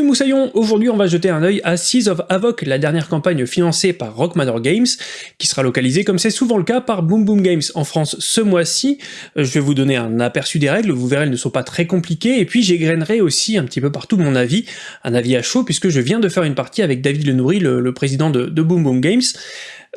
Salut Moussaillon, aujourd'hui on va jeter un œil à Seas of Havoc, la dernière campagne financée par Rock Manor Games, qui sera localisée comme c'est souvent le cas par Boom Boom Games en France ce mois-ci. Euh, je vais vous donner un aperçu des règles, vous verrez elles ne sont pas très compliquées, et puis j'égrainerai aussi un petit peu partout mon avis, un avis à chaud, puisque je viens de faire une partie avec David Lenourry, le, le président de, de Boom Boom Games,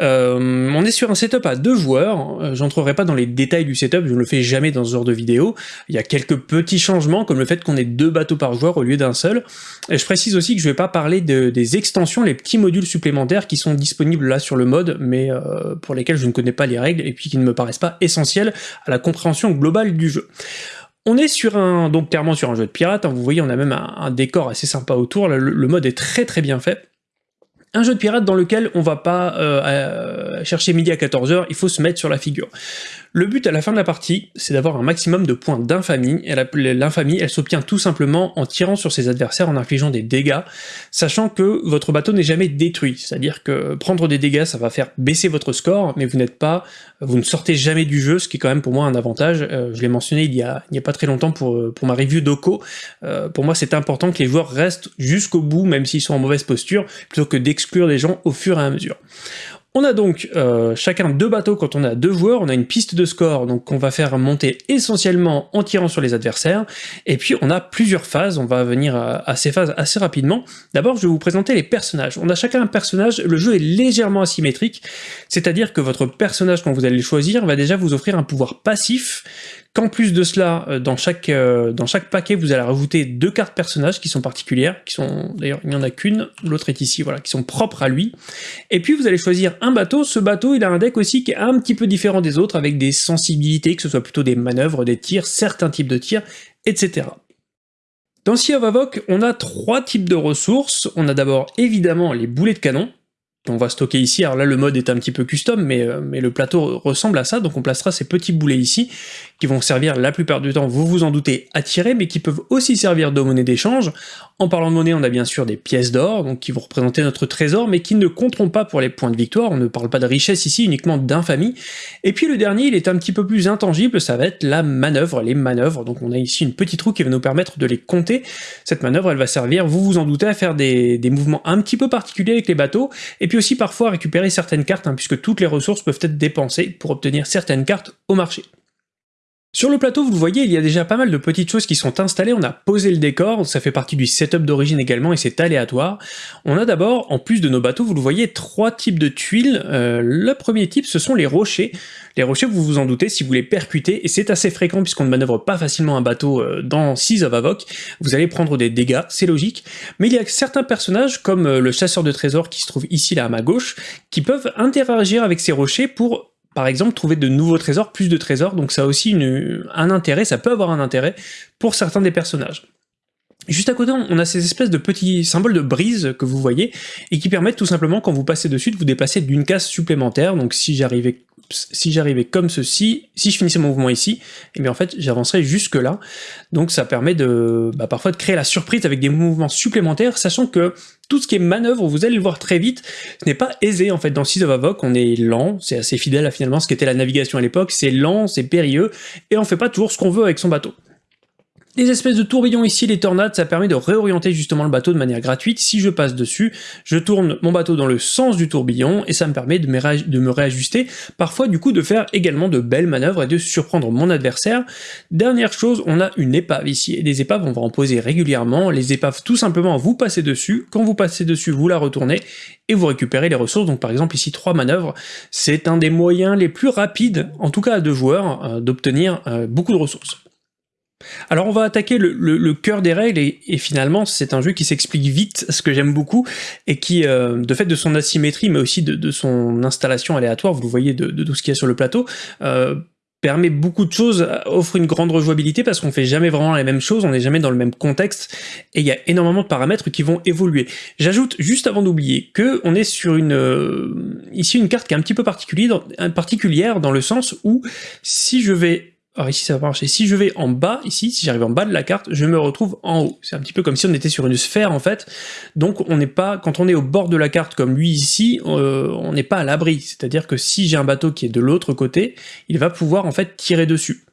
euh, on est sur un setup à deux joueurs, j'entrerai pas dans les détails du setup, je ne le fais jamais dans ce genre de vidéo, il y a quelques petits changements, comme le fait qu'on ait deux bateaux par joueur au lieu d'un seul, et je précise aussi que je vais pas parler de, des extensions, les petits modules supplémentaires qui sont disponibles là sur le mode, mais euh, pour lesquels je ne connais pas les règles, et puis qui ne me paraissent pas essentiels à la compréhension globale du jeu. On est sur un, donc clairement sur un jeu de pirate, hein, vous voyez on a même un, décor assez sympa autour, le mode est très très bien fait, un jeu de pirate dans lequel on va pas euh, chercher midi à 14h, il faut se mettre sur la figure. Le but à la fin de la partie, c'est d'avoir un maximum de points d'infamie, et l'infamie, elle s'obtient tout simplement en tirant sur ses adversaires en infligeant des dégâts, sachant que votre bateau n'est jamais détruit, c'est-à-dire que prendre des dégâts, ça va faire baisser votre score, mais vous n'êtes pas, vous ne sortez jamais du jeu, ce qui est quand même pour moi un avantage, euh, je l'ai mentionné il y, a, il a pas très longtemps pour, pour ma review d'Oko, euh, pour moi c'est important que les joueurs restent jusqu'au bout, même s'ils sont en mauvaise posture, plutôt que d'exclure les gens au fur et à mesure. On a donc euh, chacun deux bateaux quand on a deux joueurs, on a une piste de score donc qu'on va faire monter essentiellement en tirant sur les adversaires, et puis on a plusieurs phases, on va venir à, ces phases assez rapidement. D'abord je vais vous présenter les personnages. On a chacun un personnage, le jeu est légèrement asymétrique, c'est-à-dire que votre personnage quand vous allez le choisir va déjà vous offrir un pouvoir passif qu'en plus de cela, euh, dans chaque, euh, dans chaque paquet, vous allez rajouter deux cartes personnages qui sont particulières, qui sont, d'ailleurs, il n'y en a qu'une, l'autre est ici, voilà, qui sont propres à lui. Et puis vous allez choisir un bateau, ce bateau, il a un deck aussi qui est un petit peu différent des autres, avec des sensibilités, que ce soit plutôt des manœuvres, des tirs, certains types de tirs, etc. Dans Sea of Havoc, on a trois types de ressources. On a d'abord évidemment les boulets de canon, on va stocker ici, alors là le mode est un petit peu custom, mais, euh, mais le plateau ressemble à ça, donc on placera ces petits boulets ici, qui vont servir la plupart du temps, vous vous en doutez, à tirer, mais qui peuvent aussi servir de monnaie d'échange. En parlant de monnaie, on a bien sûr des pièces d'or, donc qui vont représenter notre trésor, mais qui ne compteront pas pour les points de victoire, on ne parle pas de richesse ici, uniquement d'infamie. Et puis le dernier, il est un petit peu plus intangible, ça va être la manœuvre, les manœuvres, donc on a ici une petite roue qui va nous permettre de les compter. Cette manœuvre, elle va servir, vous vous en doutez, à faire des, des mouvements un petit peu particuliers avec les bateaux, et puis aussi parfois récupérer certaines cartes, hein, puisque toutes les ressources peuvent être dépensées pour obtenir certaines cartes au marché. Sur le plateau, vous le voyez, il y a déjà pas mal de petites choses qui sont installées, on a posé le décor, ça fait partie du setup d'origine également, et c'est aléatoire. On a d'abord, en plus de nos bateaux, vous le voyez, trois types de tuiles. Euh, le premier type, ce sont les rochers. Les rochers, vous vous en doutez, si vous les percutez, et c'est assez fréquent puisqu'on ne manœuvre pas facilement un bateau euh, dans Seas of Avoc, vous allez prendre des dégâts, c'est logique, mais il y a certains personnages, comme euh, le chasseur de trésors qui se trouve ici là à ma gauche, qui peuvent interagir avec ces rochers pour par exemple, trouver de nouveaux trésors, plus de trésors, donc ça a aussi un intérêt, ça peut avoir un intérêt pour certains des personnages. Juste à côté, on a ces espèces de petits symboles de brise que vous voyez, et qui permettent tout simplement, quand vous passez dessus, de vous déplacer d'une case supplémentaire, donc si j'arrivais si j'arrivais comme ceci, si je finissais mon mouvement ici, et eh bien en fait j'avancerais jusque là, donc ça permet de bah, parfois de créer la surprise avec des mouvements supplémentaires, sachant que tout ce qui est manœuvre, vous allez le voir très vite, ce n'est pas aisé en fait dans Seas of Avoc, on est lent, c'est assez fidèle à finalement ce qu'était la navigation à l'époque, c'est lent, c'est périlleux, et on fait pas toujours ce qu'on veut avec son bateau. Les espèces de tourbillons ici, les tornades, ça permet de réorienter justement le bateau de manière gratuite. Si je passe dessus, je tourne mon bateau dans le sens du tourbillon et ça me permet de me, réajuster, parfois du coup de faire également de belles manœuvres et de surprendre mon adversaire. Dernière chose, on a une épave ici, et des épaves on va en poser régulièrement. Les épaves tout simplement vous passez dessus, quand vous passez dessus vous la retournez et vous récupérez les ressources, donc par exemple ici trois manœuvres, c'est un des moyens les plus rapides, en tout cas à deux joueurs, euh, d'obtenir euh, beaucoup de ressources. Alors on va attaquer le, cœur des règles et, finalement c'est un jeu qui s'explique vite, ce que j'aime beaucoup, et qui, euh, de fait de son asymétrie mais aussi de, son installation aléatoire, vous le voyez de, tout ce qu'il y a sur le plateau, euh, permet beaucoup de choses, euh, offre une grande rejouabilité parce qu'on fait jamais vraiment la même chose, on n'est jamais dans le même contexte, et il y a énormément de paramètres qui vont évoluer. J'ajoute, juste avant d'oublier, que on est sur une ici une carte qui est un petit peu particulière dans le sens où si je vais alors ici ça va marcher. Si je vais en bas, ici, si j'arrive en bas de la carte, je me retrouve en haut. C'est un petit peu comme si on était sur une sphère en fait. Donc on n'est pas, quand on est au bord de la carte comme lui ici, euh, on n'est pas à l'abri. C'est-à-dire que si j'ai un bateau qui est de l'autre côté, il va pouvoir en fait tirer dessus.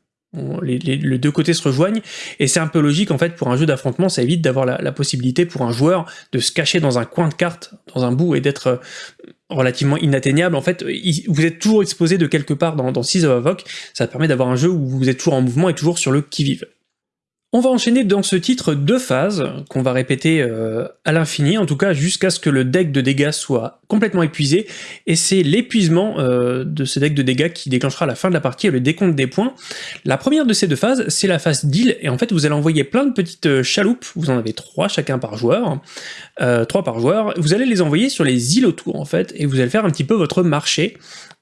les, deux côtés se rejoignent, et c'est un peu logique en fait pour un jeu d'affrontement, ça évite d'avoir la, possibilité pour un joueur de se cacher dans un coin de carte, dans un bout, et d'être euh, relativement inatteignable. En fait, vous êtes toujours exposé de quelque part dans, dans Seas of Avoc, ça permet d'avoir un jeu où vous êtes toujours en mouvement et toujours sur le qui-vive. On va enchaîner dans ce titre deux phases, qu'on va répéter euh, à l'infini, en tout cas jusqu'à ce que le deck de dégâts soit complètement épuisé, et c'est l'épuisement euh, de ce deck de dégâts qui déclenchera la fin de la partie et le décompte des points. La première de ces deux phases, c'est la phase deal, et en fait vous allez envoyer plein de petites euh, chaloupes, vous en avez trois chacun par joueur, trois par joueur, vous allez les envoyer sur les îles autour en fait, et vous allez faire un petit peu votre marché,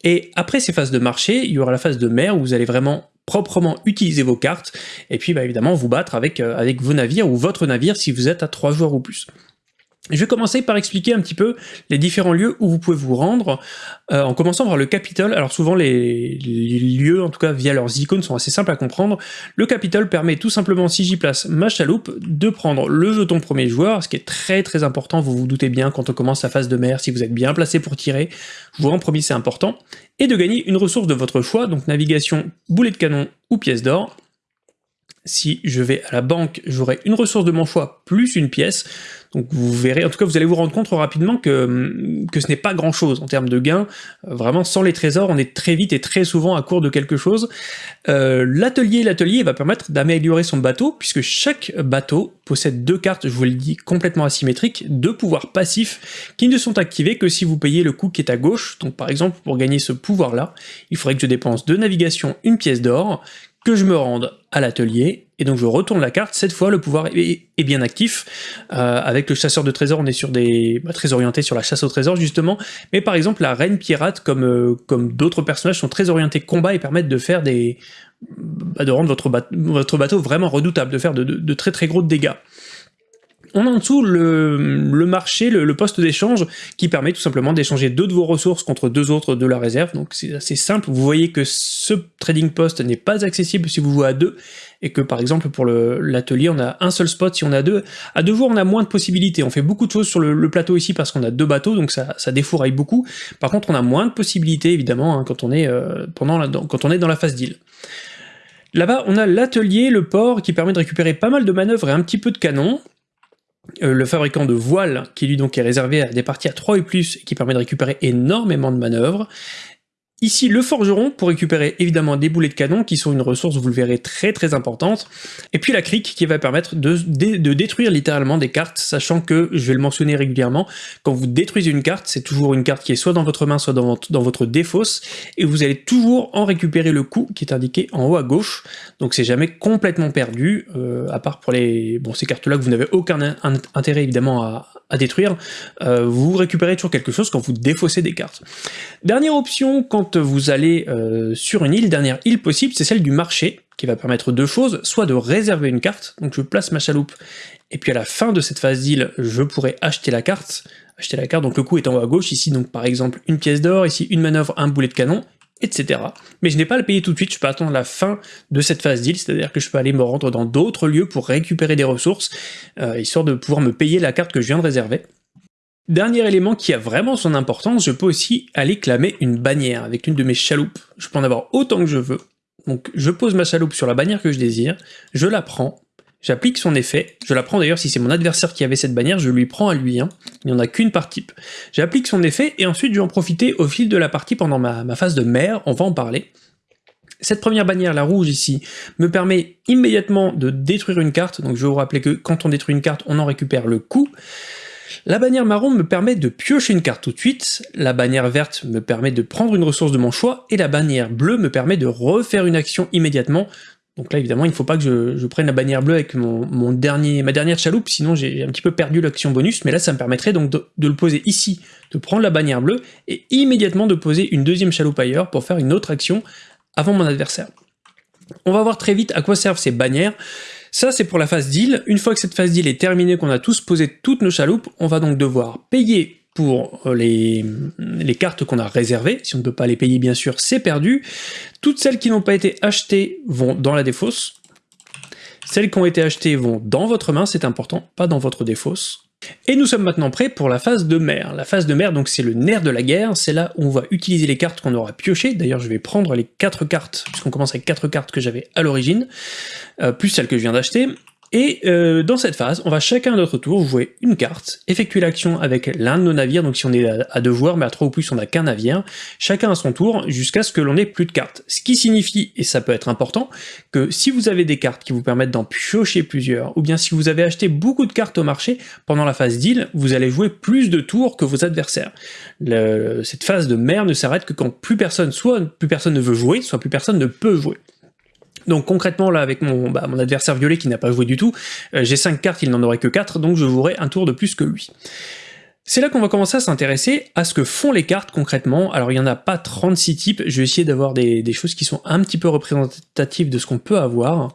et après ces phases de marché, il y aura la phase de mer où vous allez vraiment proprement utiliser vos cartes, et puis bah, évidemment vous battre avec, euh, avec vos navires ou votre navire si vous êtes à 3 joueurs ou plus. Je vais commencer par expliquer un petit peu les différents lieux où vous pouvez vous rendre, euh, en commençant par le Capitole. Alors souvent les, lieux, en tout cas via leurs icônes, sont assez simples à comprendre. Le Capitole permet tout simplement, si j'y place ma chaloupe, de prendre le jeton premier joueur, ce qui est très très important, vous vous doutez bien quand on commence la phase de mer, si vous êtes bien placé pour tirer, jouer en premier c'est important, et de gagner une ressource de votre choix, donc navigation, boulet de canon ou pièce d'or, si je vais à la banque, j'aurai une ressource de mon choix plus une pièce. Donc vous verrez, en tout cas vous allez vous rendre compte rapidement que, que ce n'est pas grand chose en termes de gains. Vraiment sans les trésors, on est très vite et très souvent à court de quelque chose. Euh, l'atelier, l'atelier va permettre d'améliorer son bateau, puisque chaque bateau possède deux cartes, je vous le dis, complètement asymétriques, deux pouvoirs passifs qui ne sont activés que si vous payez le coût qui est à gauche. Donc par exemple, pour gagner ce pouvoir-là, il faudrait que je dépense de navigation une pièce d'or, je me rende à l'atelier, et donc je retourne la carte, cette fois le pouvoir est, bien actif, euh, avec le chasseur de trésors on est sur des bah, très orienté sur la chasse au trésor justement, mais par exemple la reine pirate comme, euh, d'autres personnages sont très orientés combat et permettent de faire des... Bah, de rendre votre, votre, bateau vraiment redoutable, de faire de très très gros dégâts. On a en dessous le, marché, le, poste d'échange, qui permet tout simplement d'échanger deux de vos ressources contre deux autres de la réserve, donc c'est assez simple. Vous voyez que ce trading post n'est pas accessible si vous jouez à deux, et que par exemple pour l'atelier on a un seul spot si on a deux. À deux joueurs on a moins de possibilités, on fait beaucoup de choses sur le, plateau ici parce qu'on a deux bateaux, donc ça, défouraille beaucoup. Par contre on a moins de possibilités évidemment hein, quand, on est, euh, quand on est dans la phase deal. Là-bas, on a l'atelier, le port, qui permet de récupérer pas mal de manœuvres et un petit peu de canon. Euh, le fabricant de voiles, qui lui donc est réservé à des parties à 3 et plus, qui permet de récupérer énormément de manœuvres, Ici, le forgeron, pour récupérer évidemment des boulets de canon, qui sont une ressource, vous le verrez, très très importante. Et puis la crique, qui va permettre de, de, détruire littéralement des cartes, sachant que, je vais le mentionner régulièrement, quand vous détruisez une carte, c'est toujours une carte qui est soit dans votre main, soit dans votre, dans votre défausse, et vous allez toujours en récupérer le coût qui est indiqué en haut à gauche, donc c'est jamais complètement perdu, euh, à part pour les bon, ces cartes-là que vous n'avez aucun intérêt évidemment à, à détruire, euh, vous récupérez toujours quelque chose quand vous défaussez des cartes. Dernière option, quand vous allez euh, sur une île, dernière île possible, c'est celle du marché, qui va permettre deux choses, soit de réserver une carte, donc je place ma chaloupe, et puis à la fin de cette phase d'île, je pourrai acheter la carte, acheter la carte, donc le coût est en haut à gauche, ici donc par exemple une pièce d'or, ici une manœuvre, un boulet de canon, etc. Mais je n'ai pas à le payer tout de suite, je peux attendre la fin de cette phase deal, c'est-à-dire que je peux aller me rendre dans d'autres lieux pour récupérer des ressources, euh, histoire de pouvoir me payer la carte que je viens de réserver. Dernier élément qui a vraiment son importance, je peux aussi aller clamer une bannière avec une de mes chaloupes. Je peux en avoir autant que je veux. Donc je pose ma chaloupe sur la bannière que je désire, je la prends, J'applique son effet, je la prends d'ailleurs si c'est mon adversaire qui avait cette bannière, je lui prends à lui, hein. il n'y en a qu'une par type. J'applique son effet et ensuite je vais en profiter au fil de la partie pendant ma, phase de mer, on va en parler. Cette première bannière, la rouge ici, me permet immédiatement de détruire une carte, donc je vais vous rappeler que quand on détruit une carte, on en récupère le coup. La bannière marron me permet de piocher une carte tout de suite, la bannière verte me permet de prendre une ressource de mon choix, et la bannière bleue me permet de refaire une action immédiatement, donc là, évidemment, il ne faut pas que je, prenne la bannière bleue avec mon, dernier, ma dernière chaloupe, sinon j'ai un petit peu perdu l'action bonus, mais là, ça me permettrait donc de, le poser ici, de prendre la bannière bleue, et immédiatement de poser une deuxième chaloupe ailleurs pour faire une autre action avant mon adversaire. On va voir très vite à quoi servent ces bannières. Ça, c'est pour la phase deal. Une fois que cette phase deal est terminée, qu'on a tous posé toutes nos chaloupes, on va donc devoir payer pour euh, les, les cartes qu'on a réservées, si on ne peut pas les payer bien sûr, c'est perdu. Toutes celles qui n'ont pas été achetées vont dans la défausse. Celles qui ont été achetées vont dans votre main, c'est important, pas dans votre défausse. Et nous sommes maintenant prêts pour la phase de mer. La phase de mer, donc c'est le nerf de la guerre, c'est là où on va utiliser les cartes qu'on aura piochées, d'ailleurs je vais prendre les quatre cartes, puisqu'on commence avec quatre cartes que j'avais à l'origine, euh, plus celles que je viens d'acheter, et euh, dans cette phase, on va chacun à notre tour jouer une carte, effectuer l'action avec l'un de nos navires, donc si on est à deux joueurs, mais à trois ou plus on n'a qu'un navire, chacun à son tour, jusqu'à ce que l'on ait plus de cartes. Ce qui signifie, et ça peut être important, que si vous avez des cartes qui vous permettent d'en piocher plusieurs, ou bien si vous avez acheté beaucoup de cartes au marché, pendant la phase deal, vous allez jouer plus de tours que vos adversaires. cette phase de mer ne s'arrête que quand plus personne, soit plus personne ne veut jouer, soit plus personne ne peut jouer. Donc concrètement là avec mon, bah, mon adversaire violet qui n'a pas joué du tout, euh, j'ai 5 cartes, il n'en aurait que 4, donc je jouerai un tour de plus que lui. C'est là qu'on va commencer à s'intéresser à ce que font les cartes concrètement. Alors il n'y en a pas 36 types, je vais essayer d'avoir des, choses qui sont un petit peu représentatives de ce qu'on peut avoir.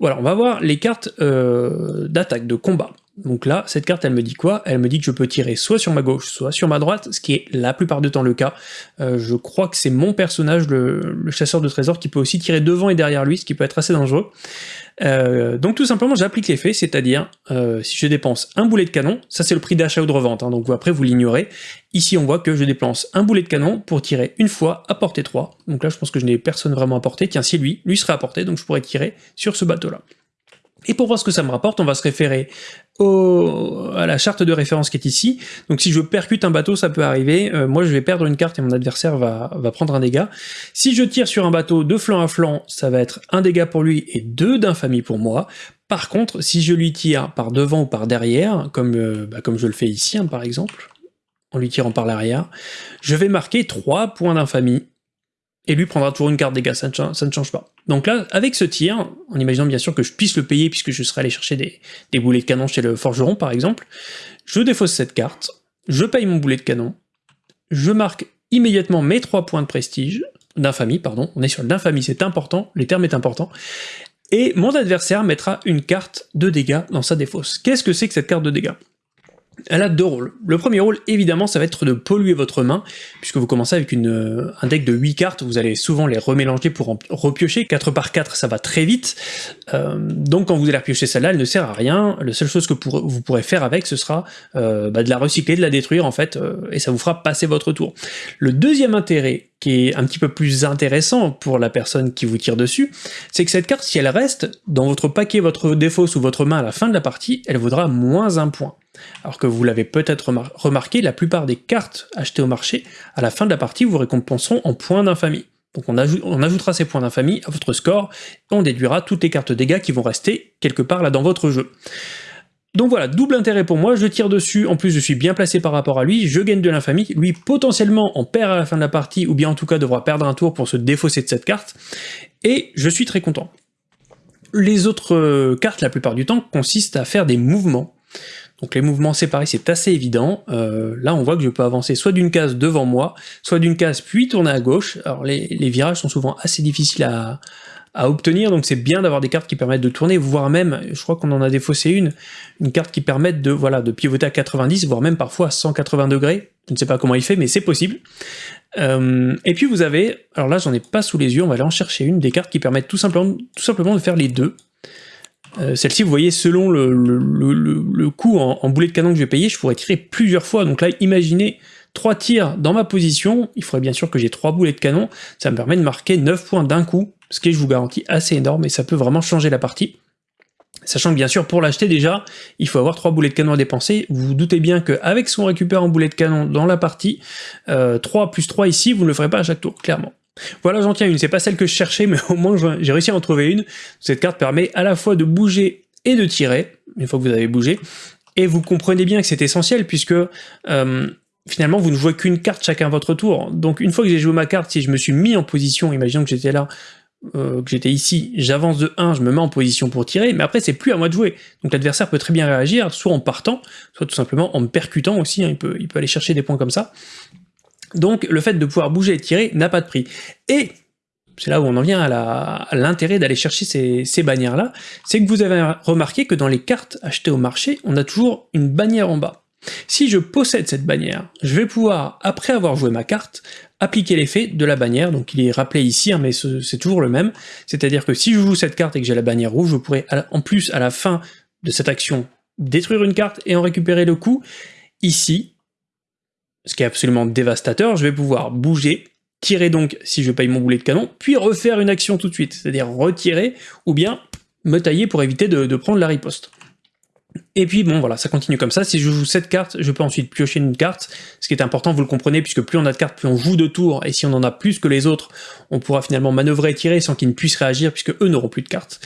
Voilà, on va voir les cartes euh, d'attaque, de combat. Donc là, cette carte, elle me dit quoi? Elle me dit que je peux tirer soit sur ma gauche, soit sur ma droite, ce qui est la plupart du temps le cas. Euh, je crois que c'est mon personnage, le, chasseur de trésors, qui peut aussi tirer devant et derrière lui, ce qui peut être assez dangereux. Euh, donc tout simplement, j'applique l'effet, c'est-à-dire, euh, si je dépense un boulet de canon, ça c'est le prix d'achat ou de revente, hein, donc après vous l'ignorez, ici on voit que je dépense un boulet de canon pour tirer une fois à portée 3, donc là je pense que je n'ai personne vraiment à portée, tiens si lui, lui serait à portée, donc je pourrais tirer sur ce bateau-là. Et pour voir ce que ça me rapporte, on va se référer à la charte de référence qui est ici. Donc si je percute un bateau, ça peut arriver. Euh, moi, je vais perdre une carte et mon adversaire va, prendre un dégât. Si je tire sur un bateau de flanc à flanc, ça va être un dégât pour lui et deux d'infamie pour moi. Par contre, si je lui tire par devant ou par derrière, comme, euh, bah, comme je le fais ici, hein, par exemple, en lui tirant par l'arrière, je vais marquer 3 points d'infamie et lui prendra toujours une carte dégâts, ça ne, change pas. Donc là, avec ce tir, en imaginant bien sûr que je puisse le payer puisque je serai allé chercher des, boulets de canon chez le forgeron par exemple, je défausse cette carte, je paye mon boulet de canon, je marque immédiatement mes 3 points de prestige, d'infamie, pardon, on est sur l'infamie, c'est important, les termes est important, et mon adversaire mettra une carte de dégâts dans sa défausse. Qu'est-ce que c'est que cette carte de dégâts? Elle a deux rôles. Le premier rôle, évidemment, ça va être de polluer votre main, puisque vous commencez avec une, euh, un deck de 8 cartes, vous allez souvent les remélanger pour en repiocher, 4 par 4 ça va très vite, euh, donc quand vous allez repiocher celle-là, elle ne sert à rien, la seule chose que vous pourrez faire avec, ce sera euh, bah, de la recycler, de la détruire en fait, et ça vous fera passer votre tour. Le deuxième intérêt, qui est un petit peu plus intéressant pour la personne qui vous tire dessus, c'est que cette carte, si elle reste dans votre paquet, votre défaut ou votre main à la fin de la partie, elle vaudra moins un point. Alors que vous l'avez peut-être remarqué, la plupart des cartes achetées au marché, à la fin de la partie, vous récompenseront en points d'infamie. Donc on, ajoutera ces points d'infamie à votre score, et on déduira toutes les cartes dégâts qui vont rester quelque part là dans votre jeu. Donc voilà, double intérêt pour moi, je tire dessus, en plus je suis bien placé par rapport à lui, je gagne de l'infamie, lui potentiellement en perd à la fin de la partie, ou bien en tout cas devra perdre un tour pour se défausser de cette carte, et je suis très content. Les autres euh, cartes, la plupart du temps, consistent à faire des mouvements. Donc les mouvements séparés, c'est assez évident. Euh, là, on voit que je peux avancer soit d'une case devant moi, soit d'une case puis tourner à gauche. Alors les, virages sont souvent assez difficiles à, obtenir, donc c'est bien d'avoir des cartes qui permettent de tourner, voire même, je crois qu'on en a défaussé une, une carte qui permet de, voilà, de pivoter à 90, voire même parfois à 180 degrés. Je ne sais pas comment il fait, mais c'est possible. Euh, et puis vous avez, alors là j'en ai pas sous les yeux, on va aller en chercher une, des cartes qui permettent tout simplement, tout simplement de faire les deux. Euh, celle-ci, vous voyez, selon le, le, coût en, boulet de canon que je vais payer, je pourrais tirer plusieurs fois. Donc là, imaginez trois tirs dans ma position, il faudrait bien sûr que j'ai trois boulets de canon, ça me permet de marquer 9 points d'un coup, ce qui je vous garantis, assez énorme, et ça peut vraiment changer la partie. Sachant que bien sûr, pour l'acheter déjà, il faut avoir trois boulets de canon à dépenser. Vous vous doutez bien qu'avec son récupère en boulet de canon dans la partie, 3 euh, plus 3 ici, vous ne le ferez pas à chaque tour, clairement. Voilà, j'en tiens une, c'est pas celle que je cherchais, mais au moins j'ai réussi à en trouver une. Cette carte permet à la fois de bouger et de tirer, une fois que vous avez bougé, et vous comprenez bien que c'est essentiel, puisque euh, finalement vous ne jouez qu'une carte chacun à votre tour. Donc une fois que j'ai joué ma carte, si je me suis mis en position, imaginons que j'étais là, euh, que j'étais ici, j'avance de 1, je me mets en position pour tirer, mais après c'est plus à moi de jouer. Donc l'adversaire peut très bien réagir, soit en partant, soit tout simplement en me percutant aussi, hein. il, il peut aller chercher des points comme ça. Donc le fait de pouvoir bouger et tirer n'a pas de prix. Et c'est là où on en vient à l'intérêt d'aller chercher ces, bannières-là, c'est que vous avez remarqué que dans les cartes achetées au marché, on a toujours une bannière en bas. Si je possède cette bannière, je vais pouvoir, après avoir joué ma carte, appliquer l'effet de la bannière, donc il est rappelé ici, hein, mais c'est toujours le même, c'est-à-dire que si je joue cette carte et que j'ai la bannière rouge, je pourrais en plus à la fin de cette action détruire une carte et en récupérer le coup. Ici, ce qui est absolument dévastateur, je vais pouvoir bouger, tirer donc si je paye mon boulet de canon, puis refaire une action tout de suite, c'est-à-dire retirer, ou bien me tailler pour éviter de, prendre la riposte. Et puis bon voilà, ça continue comme ça, si je joue cette carte, je peux ensuite piocher une carte, ce qui est important, vous le comprenez, puisque plus on a de cartes, plus on joue de tours, et si on en a plus que les autres, on pourra finalement manœuvrer et tirer sans qu'ils ne puissent réagir, puisque eux n'auront plus de cartes.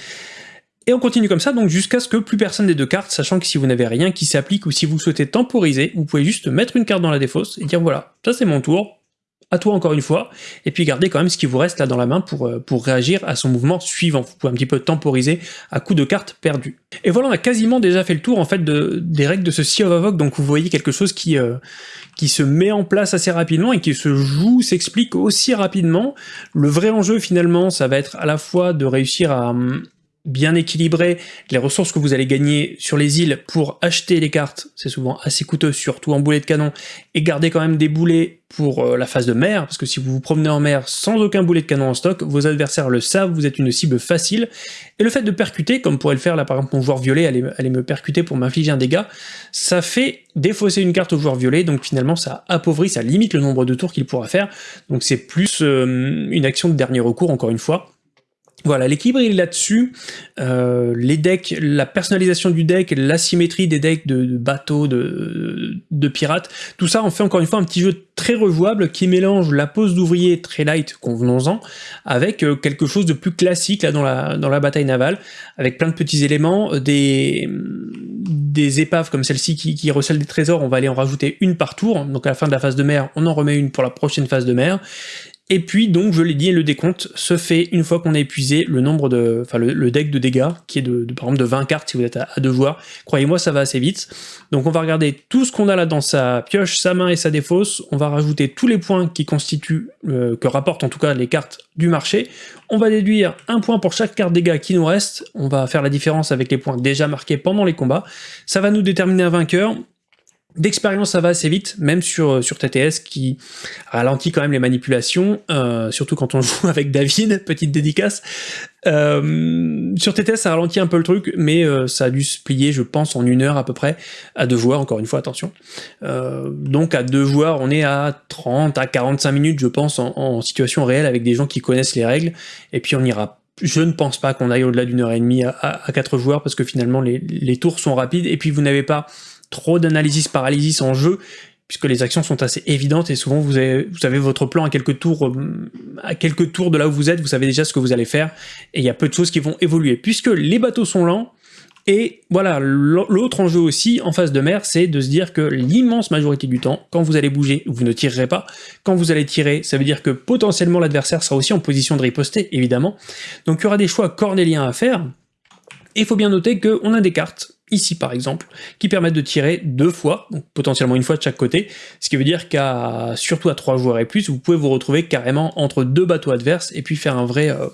Et on continue comme ça, donc jusqu'à ce que plus personne n'ait de cartes, sachant que si vous n'avez rien qui s'applique ou si vous souhaitez temporiser, vous pouvez juste mettre une carte dans la défausse et dire voilà, ça c'est mon tour, à toi encore une fois, et puis garder quand même ce qui vous reste là dans la main pour, euh, pour réagir à son mouvement suivant. Vous pouvez un petit peu temporiser à coup de cartes perdues. Et voilà, on a quasiment déjà fait le tour en fait de, des règles de ce Sea of Avoc, donc vous voyez quelque chose qui, euh, qui se met en place assez rapidement et qui se joue, s'explique aussi rapidement. Le vrai enjeu finalement, ça va être à la fois de réussir à, hum, bien équilibré, les ressources que vous allez gagner sur les îles pour acheter les cartes, c'est souvent assez coûteux, surtout en boulet de canon, et garder quand même des boulets pour euh, la phase de mer, parce que si vous vous promenez en mer sans aucun boulet de canon en stock, vos adversaires le savent, vous êtes une cible facile, et le fait de percuter, comme pourrait le faire là par exemple mon joueur violet, aller, me percuter pour m'infliger un dégât, ça fait défausser une carte au joueur violet, donc finalement ça appauvrit, ça limite le nombre de tours qu'il pourra faire, donc c'est plus euh, une action de dernier recours encore une fois, voilà, l'équilibre là-dessus. Euh, les decks, la personnalisation du deck, l'asymétrie des decks de, bateaux, de, pirates, tout ça en fait encore une fois un petit jeu très rejouable qui mélange la pose d'ouvrier très light, convenons-en, avec euh, quelque chose de plus classique là dans la, bataille navale, avec plein de petits éléments, euh, des, des épaves comme celle-ci qui, qui recèlent des trésors, on va aller en rajouter une par tour, donc à la fin de la phase de mer, on en remet une pour la prochaine phase de mer, et puis, donc, je l'ai dit, le décompte se fait une fois qu'on a épuisé le nombre de, enfin, le, deck de dégâts, qui est de, par exemple de 20 cartes si vous êtes à, deux joueurs. Croyez-moi, ça va assez vite. Donc, on va regarder tout ce qu'on a là dans sa pioche, sa main et sa défausse. On va rajouter tous les points qui constituent, euh, que rapportent en tout cas les cartes du marché. On va déduire un point pour chaque carte dégâts qui nous reste. On va faire la différence avec les points déjà marqués pendant les combats. Ça va nous déterminer un vainqueur. D'expérience, ça va assez vite, même sur, euh, sur TTS qui ralentit quand même les manipulations, euh, surtout quand on joue avec David, petite dédicace. Euh, sur TTS, ça ralentit un peu le truc, mais ça a dû se plier, je pense, en une heure à peu près, à deux joueurs, encore une fois, attention. donc à deux joueurs, on est à 30 à 45 minutes, je pense, en, situation réelle, avec des gens qui connaissent les règles, et puis on ira je ne pense pas qu'on aille au-delà d'une heure et demie à, à, quatre joueurs, parce que finalement les, les tours sont rapides, et puis vous n'avez pas trop d'analysis paralysis en jeu, puisque les actions sont assez évidentes et souvent vous avez, vous votre plan à quelques tours euh, à quelques tours de là où vous êtes, vous savez déjà ce que vous allez faire, et il y a peu de choses qui vont évoluer. Puisque les bateaux sont lents, et voilà, l'autre enjeu aussi en phase de mer, c'est de se dire que l'immense majorité du temps, quand vous allez bouger, vous ne tirerez pas. Quand vous allez tirer, ça veut dire que potentiellement l'adversaire sera aussi en position de riposter, évidemment. Donc il y aura des choix cornéliens à faire. Et il faut bien noter qu'on a des cartes ici par exemple, qui permettent de tirer deux fois, donc potentiellement une fois de chaque côté, ce qui veut dire qu'à surtout à trois joueurs et plus, vous pouvez vous retrouver carrément entre deux bateaux adverses et puis faire un vrai, euh,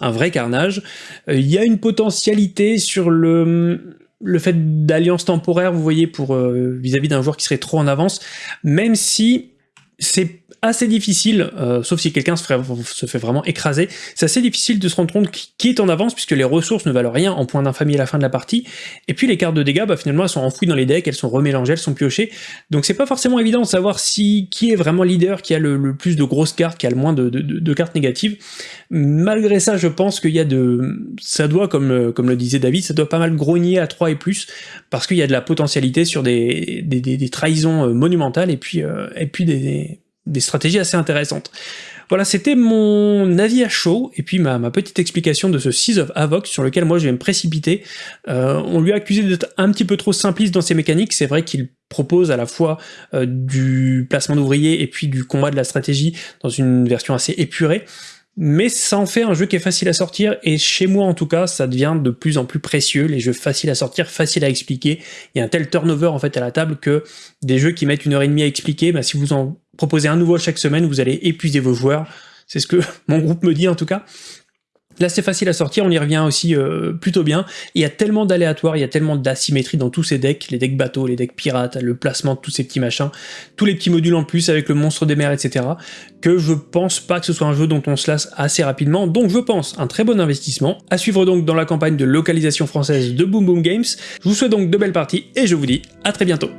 un vrai carnage. Euh, il y a une potentialité sur le le fait d'alliance temporaire, vous voyez, pour euh, vis-à-vis d'un joueur qui serait trop en avance, même si c'est assez difficile, euh, sauf si quelqu'un se, fait vraiment écraser, c'est assez difficile de se rendre compte qui est en avance, puisque les ressources ne valent rien en point d'infamie à la fin de la partie, et puis les cartes de dégâts, bah, finalement, elles sont enfouies dans les decks, elles sont remélangées, elles sont piochées, donc c'est pas forcément évident de savoir si qui est vraiment leader, qui a le, plus de grosses cartes, qui a le moins de, cartes négatives. Malgré ça, je pense qu'il y a de... ça doit, comme, comme le disait David, ça doit pas mal grogner à 3 et plus, parce qu'il y a de la potentialité sur des, des, des, trahisons euh, monumentales, et puis, euh, et puis des des stratégies assez intéressantes. Voilà, c'était mon avis à chaud, et puis ma, petite explication de ce Seas of Havoc, sur lequel moi je vais me précipiter. Euh, on lui a accusé d'être un petit peu trop simpliste dans ses mécaniques, c'est vrai qu'il propose à la fois euh, du placement d'ouvriers et puis du combat de la stratégie dans une version assez épurée, mais ça en fait un jeu qui est facile à sortir, et chez moi en tout cas, ça devient de plus en plus précieux, les jeux faciles à sortir, faciles à expliquer, il y a un tel turnover en fait à la table que des jeux qui mettent une heure et demie à expliquer, bah, si vous en proposez un nouveau chaque semaine, vous allez épuiser vos joueurs. C'est ce que mon groupe me dit en tout cas. Là c'est facile à sortir, on y revient aussi euh, plutôt bien. Il y a tellement d'aléatoires, il y a tellement d'asymétrie dans tous ces decks, les decks bateaux, les decks pirates, le placement de tous ces petits machins, tous les petits modules en plus avec le monstre des mers, etc. que je pense pas que ce soit un jeu dont on se lasse assez rapidement, donc je pense un très bon investissement. À suivre donc dans la campagne de localisation française de Boom Boom Games. Je vous souhaite donc de belles parties et je vous dis à très bientôt.